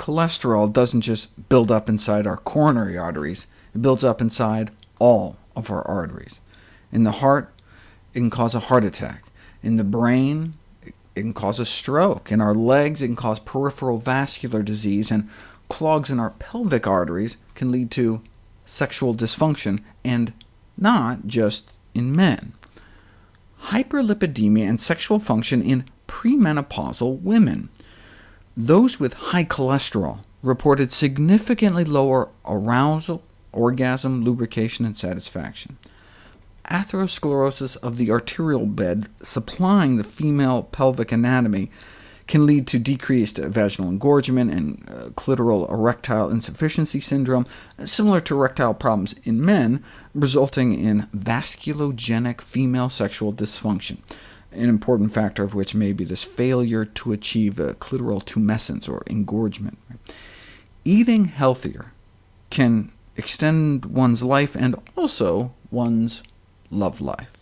cholesterol doesn't just build up inside our coronary arteries, it builds up inside all of our arteries. In the heart, it can cause a heart attack. In the brain, it can cause a stroke. In our legs, it can cause peripheral vascular disease, and clogs in our pelvic arteries can lead to sexual dysfunction, and not just in men. Hyperlipidemia and sexual function in premenopausal women. Those with high cholesterol reported significantly lower arousal, orgasm, lubrication, and satisfaction. Atherosclerosis of the arterial bed supplying the female pelvic anatomy can lead to decreased vaginal engorgement and uh, clitoral erectile insufficiency syndrome, similar to erectile problems in men, resulting in vasculogenic female sexual dysfunction, an important factor of which may be this failure to achieve a clitoral tumescence, or engorgement. Eating healthier can extend one's life and also one's love life.